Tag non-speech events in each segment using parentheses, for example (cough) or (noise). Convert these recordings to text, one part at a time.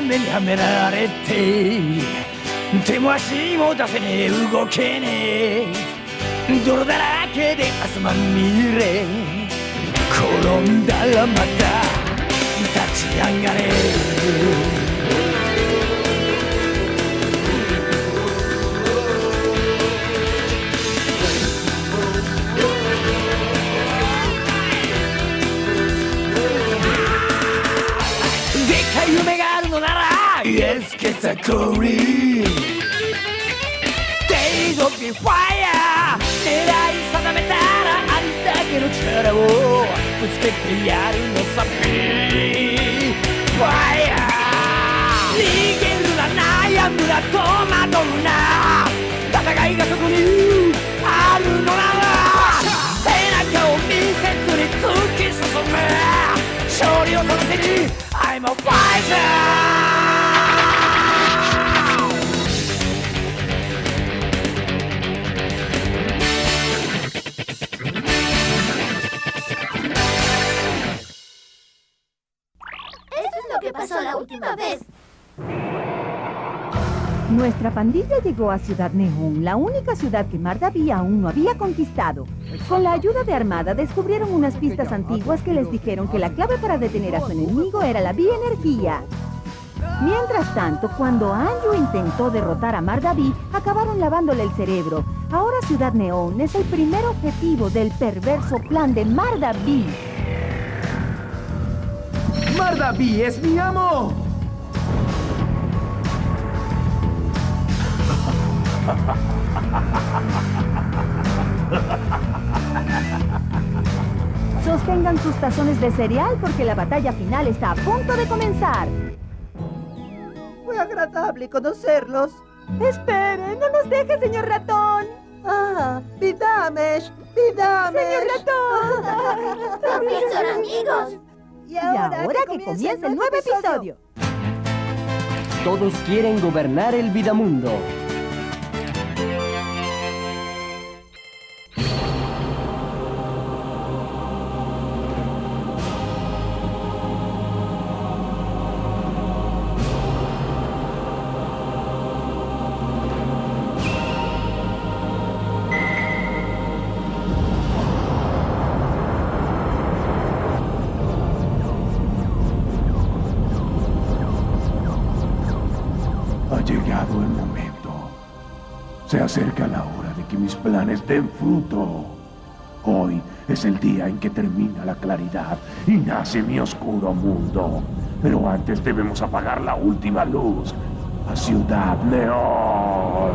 がんじがらめにはめられて手も足も出せねえ動けねえ。泥だらけで汗まみれ。転んだらまた立ち上がれ。Yes, get a curry Days of the fire 狙い定めたらありだけの力をぶつけてやるのさ Be Fire 逃げるな悩むな戸惑うな戦いがそこにあるのなら背中を見せずに突き進む勝利をその手に I'm a fighter!「lo que pasó la última vez. Nuestra pandilla llegó a Ciudad Neón, la única ciudad que Mardaví aún no había conquistado. Con la ayuda de Armada descubrieron unas pistas antiguas que les dijeron que la clave para detener a su enemigo era la bioenergía. Mientras tanto, cuando Anju intentó derrotar a Mardaví, acabaron lavándole el cerebro. Ahora Ciudad Neón es el primer objetivo del perverso plan de Mardaví. ¡Mardaví es mi amo! Sostengan sus tazones de cereal porque la batalla final está a punto de comenzar. Fue agradable conocerlos. ¡Espere! ¡No nos deje, señor ratón! Ah, Vidamesh, Vidamesh. ¡Señor ratón! (laughs) Fin son amigos. Y ahora, que comienza el nuevo episodio. Todos quieren gobernar el Vidamundo. Se acerca la hora de que mis planes den fruto. Hoy es el día en que termina la claridad y nace mi oscuro mundo. Pero antes debemos apagar la última luz. A Ciudad Neón.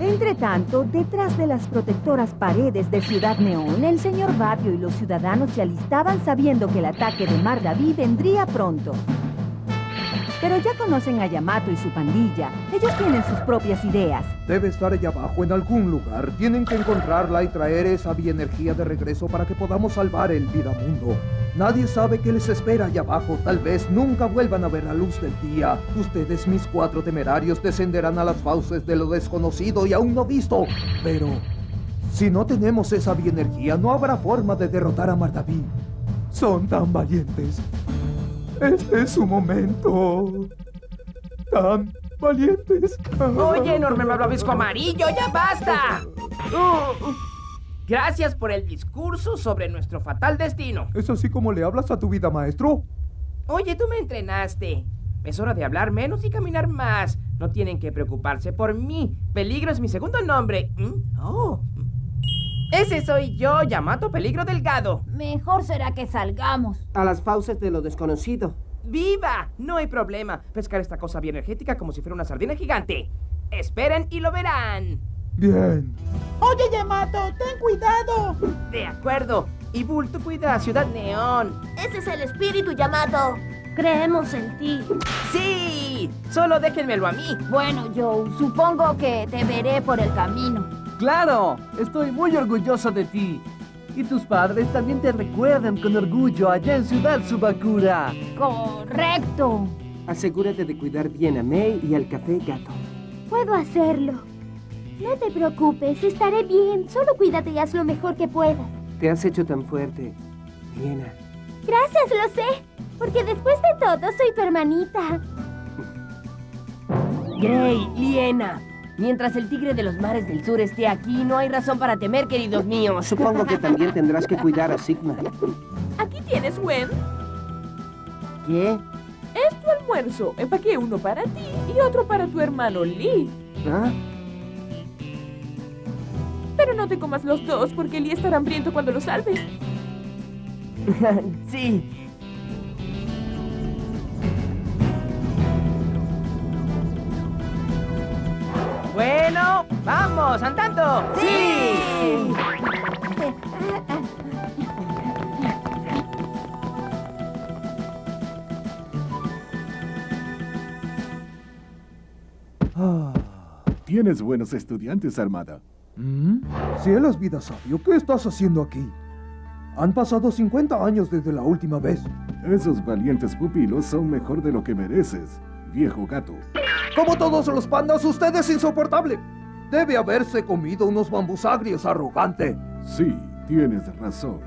Entre tanto, detrás de las protectoras paredes de Ciudad Neón, el señor Batio y los ciudadanos se alistaban sabiendo que el ataque de Mardaví vendría pronto. Pero ya conocen a Yamato y su pandilla. Ellos tienen sus propias ideas. Debe estar allá abajo en algún lugar. Tienen que encontrarla y traer esa bienergía de regreso para que podamos salvar el Vidamundo. Nadie sabe qué les espera allá abajo. Tal vez nunca vuelvan a ver la luz del día. Ustedes, mis cuatro temerarios, descenderán a las fauces de lo desconocido y aún no visto. Pero, si no tenemos esa bienergía, no habrá forma de derrotar a Mardaví. Son tan valientes. Este es su momento. Tan valientes. Oye, enorme malvavisco amarillo, ya basta. (laughs) Gracias por el discurso sobre nuestro fatal destino. ¿Es así como le hablas a tu vida, maestro? Oye, tú me entrenaste. Es hora de hablar menos y caminar más. No tienen que preocuparse por mí. Peligro es mi segundo nombre. ¿Mm? Oh. Ese soy yo, Yamato Peligro Delgado. Mejor será que salgamos. A las fauces de lo desconocido. ¡Viva! No hay problema. Pescar esta cosa bioenergética como si fuera una sardina gigante. Esperen y lo verán. Bien. Oye, Yamato, ten cuidado. De acuerdo. Y Bull, tú cuida a Ciudad Neón. Ese es el espíritu, Yamato. Creemos en ti. ¡Sí! Solo déjenmelo a mí. Bueno, Joe, supongo que te veré por el camino. ¡Claro! Estoy muy orgulloso de ti. Y tus padres también te recuerdan con orgullo allá en Ciudad Subakura. Correcto. Asegúrate de cuidar bien a May y al café gato. Puedo hacerlo. No te preocupes, estaré bien. Solo cuídate y haz lo mejor que puedas. Te has hecho tan fuerte, Liena. Gracias, lo sé. Porque después de todo, soy tu hermanita. Grey, Liena. Mientras el tigre de los mares del sur esté aquí, no hay razón para temer, queridos míos. Supongo que también tendrás que cuidar a Sigma. Aquí tienes, Gwen. ¿Qué? Es tu almuerzo. Empaqué uno para ti y otro para tu hermano Lee. ¿Ah? Pero no te comas los dos porque Lee estará hambriento cuando lo salves. (laughs) sí. Vamos, andando. ¡Sí! Tienes buenos estudiantes, Armada. ¿Mm? Cielos, vida sabio, ¿qué estás haciendo aquí? Han pasado 50 años desde la última vez. Esos valientes pupilos son mejor de lo que mereces, viejo gato. Como todos los pandas, usted es insoportable. Debe haberse comido unos bambús agrios, arrogante. Sí, tienes razón.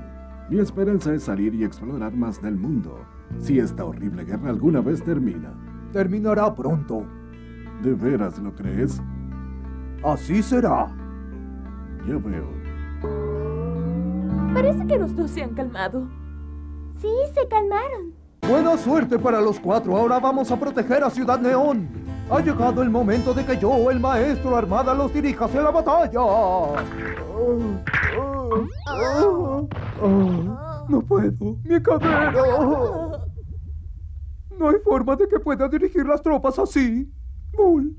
Mi esperanza es salir y explorar más del mundo. Si esta horrible guerra alguna vez termina. Terminará pronto. ¿De veras lo crees? Así será. Ya veo. Parece que los dos se han calmado. Sí, se calmaron. Buena suerte para los cuatro. Ahora vamos a proteger a Ciudad Neón. Ha llegado el momento de que yo, el maestro Armada, los dirija hacia la batalla. no puedo. Mi cadera. No hay forma de que pueda dirigir las tropas así. Bull.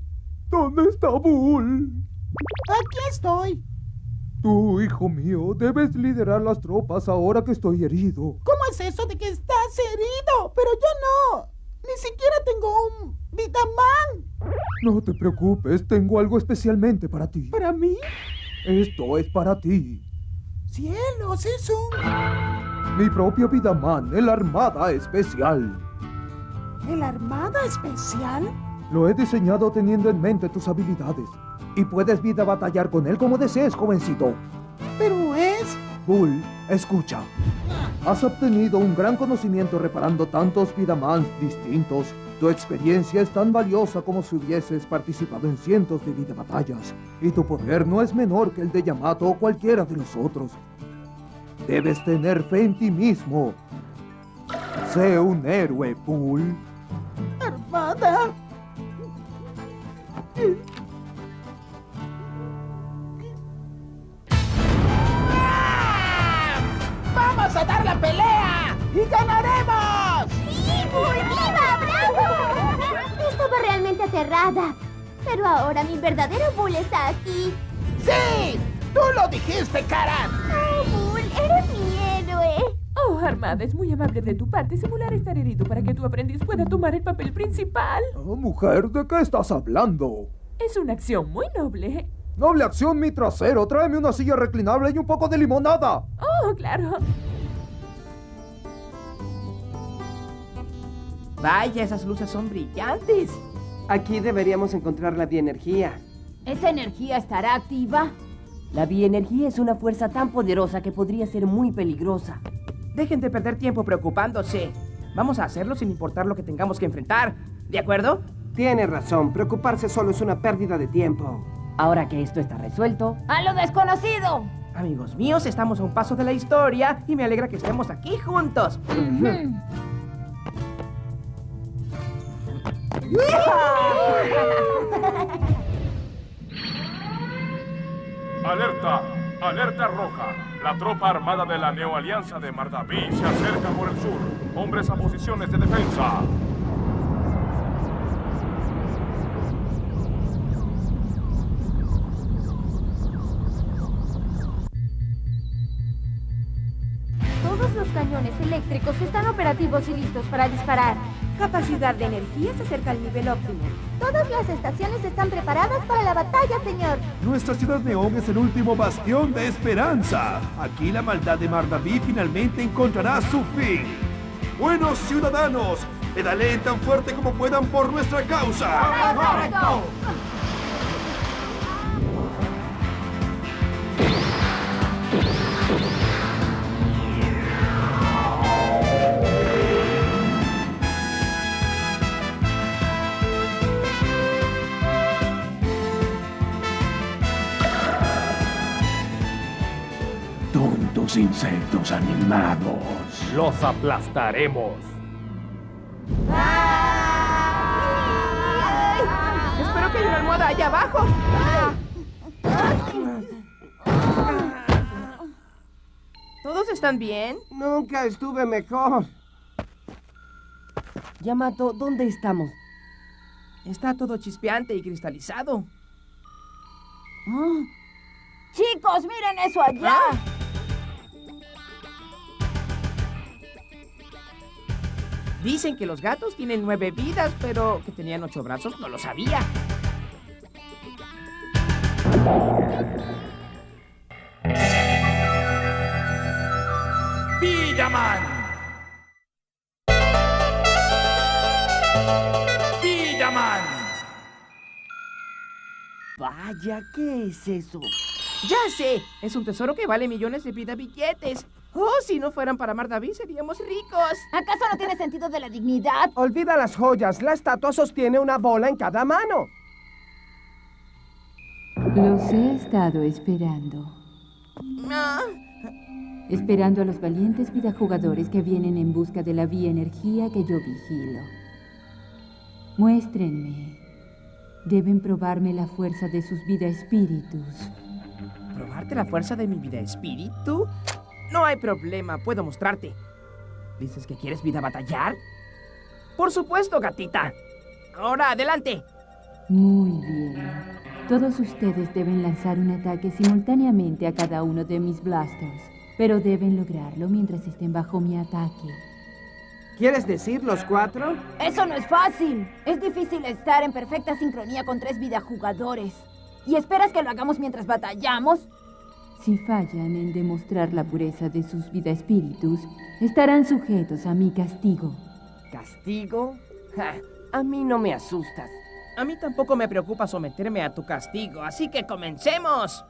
¿Dónde está Bull? Aquí estoy. Tú, hijo mío, debes liderar las tropas ahora que estoy herido. ¿Cómo es eso de que estás herido? Pero yo no. Ni siquiera tengo un Vitaman. No te preocupes, tengo algo especialmente para ti. ¿Para mí? Esto es para ti. Cielos, es un... Mi propio Vidaman, el Armada Especial. ¿El Armada Especial? Lo he diseñado teniendo en mente tus habilidades. Y puedes vida batallar con él como desees, jovencito. Pero es... Bull, escucha. Has obtenido un gran conocimiento reparando tantos Vidamans distintos. Tu experiencia es tan valiosa como si hubieses participado en cientos de vida batallas. Y tu poder no es menor que el de Yamato o cualquiera de los otros. Debes tener fe en ti mismo. Sé un héroe, Bull. Armada. ¡Vamos a dar la pelea! ¡Y ganaremos! Estaba realmente aterrada. Pero ahora mi verdadero Bull está aquí. ¡Sí! ¡Tú lo dijiste, Karan! ¡Oh, Bull! ¡Eres mi héroe! Oh, Armada, es muy amable de tu parte simular estar herido para que tu aprendiz pueda tomar el papel principal. Oh, mujer, ¿de qué estás hablando? Es una acción muy noble. Noble acción, mi trasero. Tráeme una silla reclinable y un poco de limonada. Oh, claro. Vaya, esas luces son brillantes. Aquí deberíamos encontrar la bioenergía. ¿Esa energía estará activa? La bioenergía es una fuerza tan poderosa que podría ser muy peligrosa. Dejen de perder tiempo preocupándose. Vamos a hacerlo sin importar lo que tengamos que enfrentar. ¿De acuerdo? Tiene razón, preocuparse solo es una pérdida de tiempo. Ahora que esto está resuelto, ¡a lo desconocido! Amigos míos, estamos a un paso de la historia y me alegra que estemos aquí juntos. Alerta, alerta roja. La tropa armada de la Neoalianza de Mardaví se acerca por el sur. Hombres a posiciones de defensa. Todos los cañones eléctricos están operativos y listos para disparar. Capacidad de energía se acerca al nivel óptimo. Todas las estaciones están preparadas para la batalla, señor. Nuestra ciudad neón es el último bastión de esperanza. Aquí la maldad de Mardaví finalmente encontrará su fin. Buenos ciudadanos, pedaleen tan fuerte como puedan por nuestra causa. ¡Correcto! Insectos animados. Los aplastaremos. Espero que haya una almohada allá abajo. ¿Todos están bien? Nunca estuve mejor. Yamato, ¿dónde estamos? Está todo chispeante y cristalizado. Chicos, miren eso allá. Dicen que los gatos tienen nueve vidas, pero que tenían ocho brazos no lo sabía. ¡Vidaman! ¡Vidaman! Vaya, ¿qué es eso? Ya sé, es un tesoro que vale millones de vida billetes. Oh, si no fueran para Mardaví seríamos ricos. ¿Acaso no tiene sentido de la dignidad? Olvida las joyas. La estatua sostiene una bola en cada mano. Los he estado esperando. Ah, Esperando a los valientes vidajugadores que vienen en busca de la vía energía que yo vigilo. Muéstrenme. Deben probarme la fuerza de sus vida espíritus. ¿Probarte la fuerza de mi vida espíritu? No hay problema, puedo mostrarte. ¿Dices que quieres vida batallar? Por supuesto, gatita. Ahora, adelante. Muy bien. Todos ustedes deben lanzar un ataque simultáneamente a cada uno de mis blasters, pero deben lograrlo mientras estén bajo mi ataque. ¿Quieres decir los cuatro? Eso no es fácil. Es difícil estar en perfecta sincronía con tres videojugadores. ¿Y esperas que lo hagamos mientras batallamos? Si fallan en demostrar la pureza de sus vida espíritus, estarán sujetos a mi castigo. ¿Castigo? Ja, a mí no me asustas. A mí tampoco me preocupa someterme a tu castigo, así que comencemos.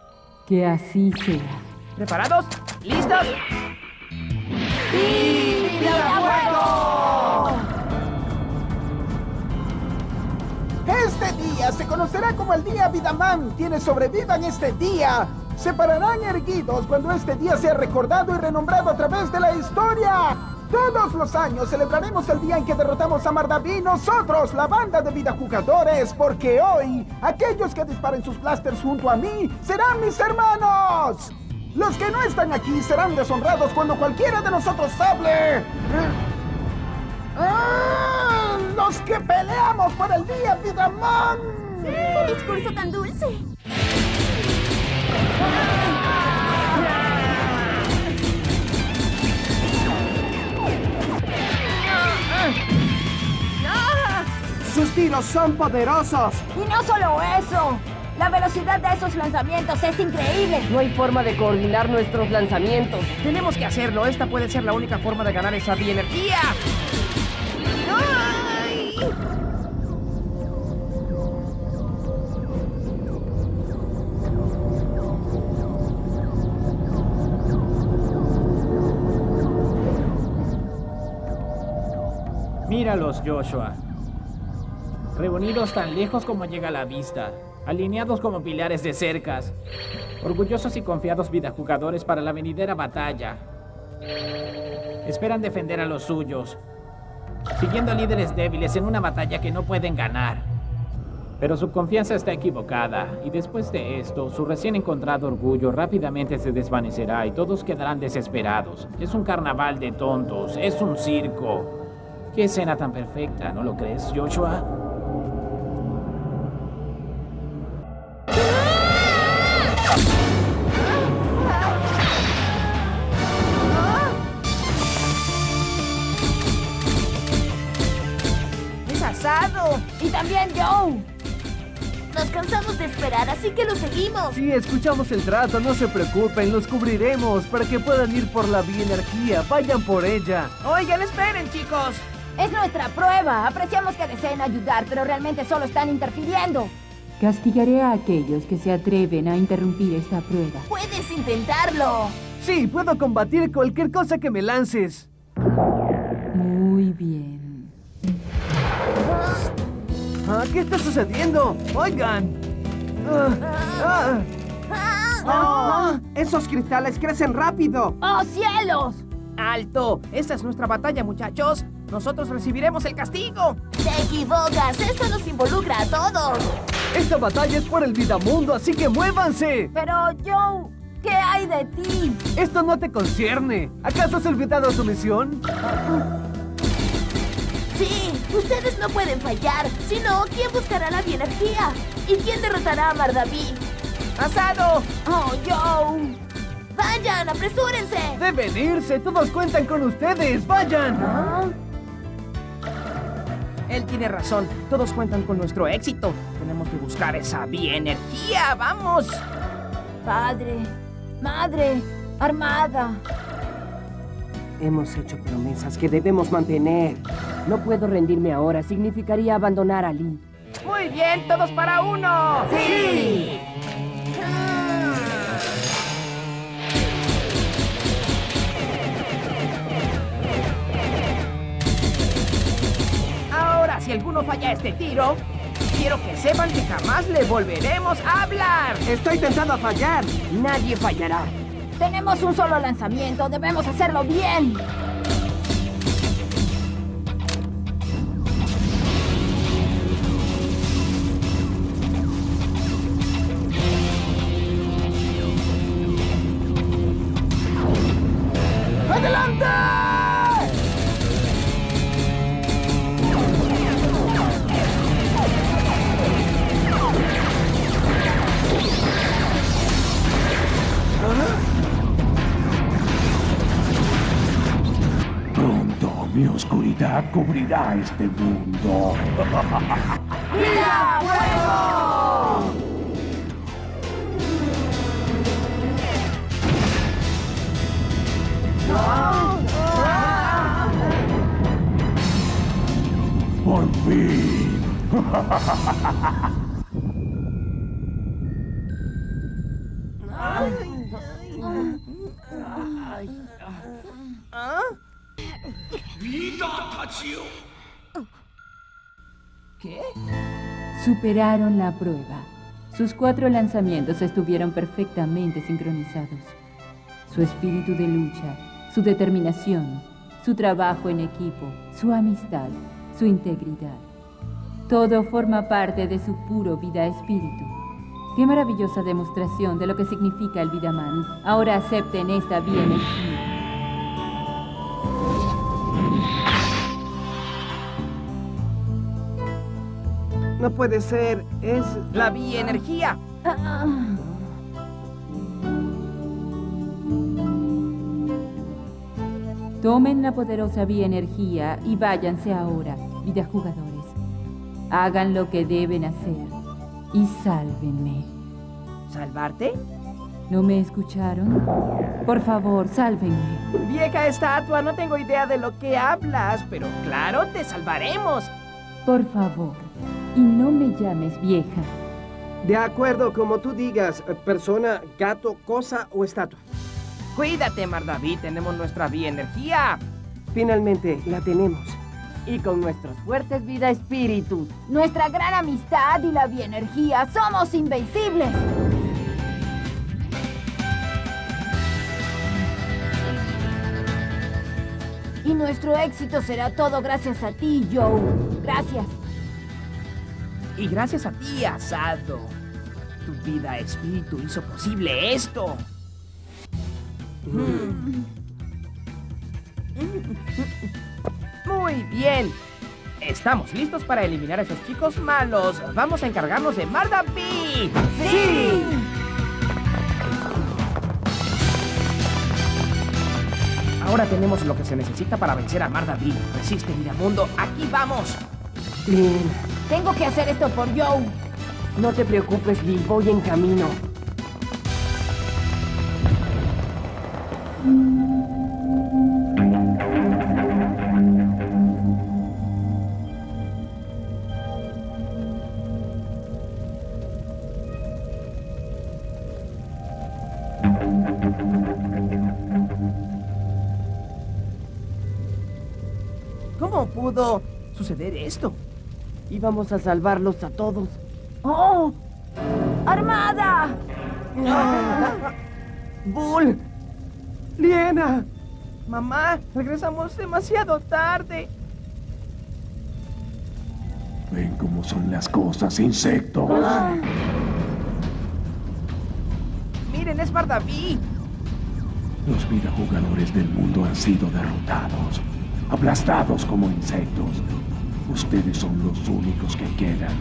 Que así sea. ¿Preparados? ¿Listos? Este día se conocerá como el Día Vidaman. Quienes sobrevivan este día se pararán erguidos cuando este día sea recordado y renombrado a través de la historia. Todos los años celebraremos el día en que derrotamos a Mardaví, nosotros, la banda de vidajugadores, porque hoy aquellos que disparen sus blasters junto a mí serán mis hermanos. Los que no están aquí serán deshonrados cuando cualquiera de nosotros hable. ¡Ah! ¡Los que peleamos por el día Vidaman! ¡Qué discurso tan dulce! Sus tiros son poderosos. Y no solo eso. La velocidad de esos lanzamientos es increíble. No hay forma de coordinar nuestros lanzamientos. Tenemos que hacerlo. Esta puede ser la única forma de ganar esa bienergía. ¡Ay! Míralos, Joshua. Reunidos tan lejos como llega la vista, alineados como pilares de cercas, orgullosos y confiados vidajugadores para la venidera batalla. Esperan defender a los suyos, siguiendo líderes débiles en una batalla que no pueden ganar. Pero su confianza está equivocada, y después de esto, su recién encontrado orgullo rápidamente se desvanecerá y todos quedarán desesperados. Es un carnaval de tontos, es un circo. Qué escena tan perfecta, ¿no lo crees, Joshua? ¡Es asado! Y también Joe. Nos cansamos de esperar, así que lo seguimos. Si escuchamos el trato, no se preocupen, los cubriremos para que puedan ir por la bienergía. Vayan por ella. Oigan, esperen, chicos. Es nuestra prueba. Apreciamos que deseen ayudar, pero realmente solo están interfiriendo. Castigaré a aquellos que se atreven a interrumpir esta prueba. Puedes intentarlo. Sí, puedo combatir cualquier cosa que me lances. Muy bien. Ah, ¿Qué está sucediendo? Oigan. Ah, ah. ¡Oh! ¡Esos cristales crecen rápido! ¡Oh, cielos! ¡Alto! Esta es nuestra batalla, muchachos. Nosotros recibiremos el castigo. Te equivocas, esto nos involucra a todos. Esta batalla es por el Vidamundo, así que muévanse. Pero, Joe, ¿qué hay de ti? Esto no te concierne. ¿Acaso has olvidado tu misión? Sí, ustedes no pueden fallar. Si no, ¿quién buscará la bienergía? ¿Y quién derrotará a Mardaví? ¡Asado! ¡Oh, Joe! ¡Vayan, apresúrense! Deben irse, todos cuentan con ustedes. ¡Vayan! Él tiene razón. Todos cuentan con nuestro éxito. Tenemos que buscar esa bienergía. ¡Vamos! Padre, madre, armada. Hemos hecho promesas que debemos mantener. No puedo rendirme ahora. Significaría abandonar a Lee. Muy bien, todos para uno. ¡Sí! Si alguno falla este tiro, quiero que sepan que jamás le volveremos a hablar. Estoy tentado a fallar. Nadie fallará. Tenemos un solo lanzamiento, debemos hacerlo bien. Cubrirá este mundo. Por fin. ¿Ah? ¿Qué? Superaron la prueba. Sus cuatro lanzamientos estuvieron perfectamente sincronizados. Su espíritu de lucha, su determinación, su trabajo en equipo, su amistad, su integridad. Todo forma parte de su puro vida espíritu. Qué maravillosa demostración de lo que significa el Vidaman. Ahora acepten esta bienergía. No puede ser. Es... La bienergía. Tomen la poderosa bienergía y váyanse ahora, vida jugadores. Hagan lo que deben hacer y sálvenme. ¿Salvarte? ¿No me escucharon? Por favor, sálvenme. Vieja estatua, no tengo idea de lo que hablas, pero claro, te salvaremos. Por favor, y no me llames vieja. De acuerdo, como tú digas, persona, gato, cosa o estatua. Cuídate, Mardaví, tenemos nuestra bienergía. Finalmente, la tenemos. Y con nuestros fuertes vida espíritus. Nuestra gran amistad y la bienergía somos invencibles. Y nuestro éxito será todo gracias a ti, Joe. Gracias. Y gracias a ti, Asado. Tu vida espíritu hizo posible esto. Muy bien. Estamos listos para eliminar a esos chicos malos. Vamos a encargarnos de Mardaví. ¡Sí! Ahora tenemos lo que se necesita para vencer a Mardaví. Resiste, Miramundo. Aquí vamos. Tengo que hacer esto por Joe. No te preocupes, Lee. Voy en camino. ¿Cómo pudo suceder esto? Íbamos a salvarlos a todos. ¡Oh! ¡Armada! ¡Bull! ¡Liena! Mamá, regresamos demasiado tarde. Ven cómo son las cosas, insectos. Miren, es Bardaví. Los jugadores del mundo han sido derrotados, aplastados como insectos. Ustedes son los únicos que quedan.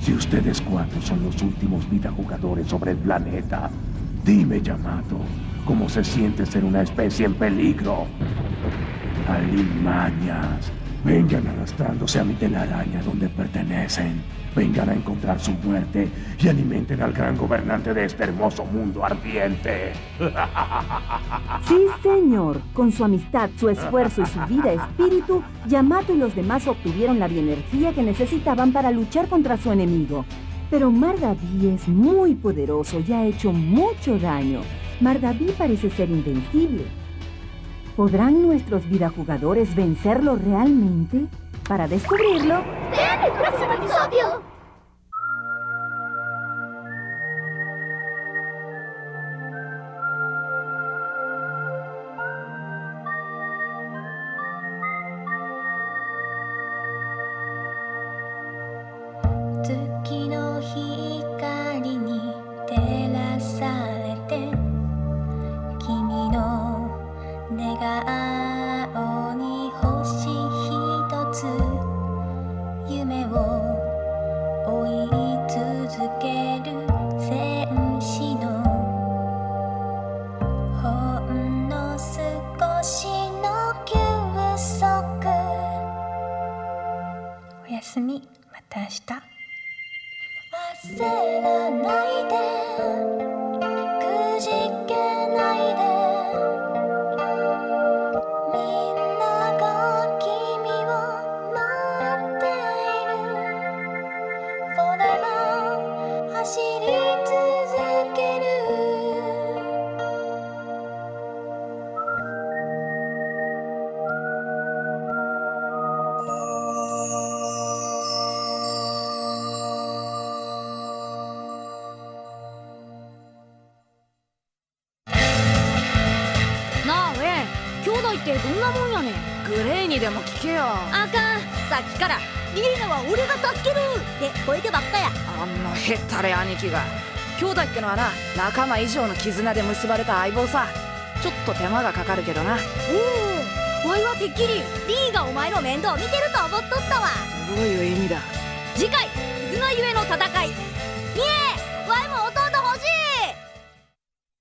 Si ustedes cuatro son los últimos jugadores sobre el planeta, dime, Yamato, ¿cómo se siente ser una especie en peligro? Alimañas, vengan arrastrándose a mi telaraña donde pertenecen. Vengan a encontrar su muerte y alimenten al gran gobernante de este hermoso mundo ardiente. (laughs) Sí, señor. Con su amistad, su esfuerzo y su vida espíritu, Yamato y los demás obtuvieron la bioenergía que necesitaban para luchar contra su enemigo. Pero Mardaví es muy poderoso y ha hecho mucho daño. Mardaví parece ser invencible. ¿Podrán nuestros vidajugadores vencerlo realmente? Para descubrirlo... ¡Vean el próximo episodio! 내가 さっきからリーナは俺が助ける！って声でばっかや。あんなへったれ兄貴が。兄弟ってのはな仲間以上の絆で結ばれた相棒さ。ちょっと手間がかかるけどな。おおわいはてっきりリーがお前の面倒見てると思っとったわ。どういう意味だ。次回